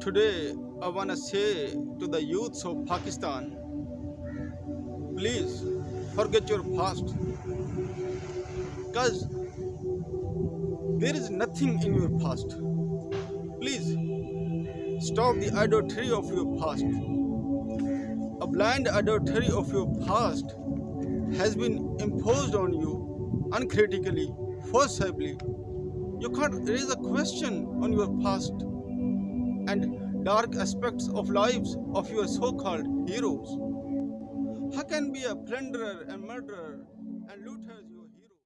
Today, I want to say to the youths of Pakistan please forget your past. Because there is nothing in your past. Please stop the adultery of your past. A blind adultery of your past has been imposed on you uncritically, forcibly. You can't raise a question on your past and dark aspects of lives of your so-called heroes. How can be a plunderer and murderer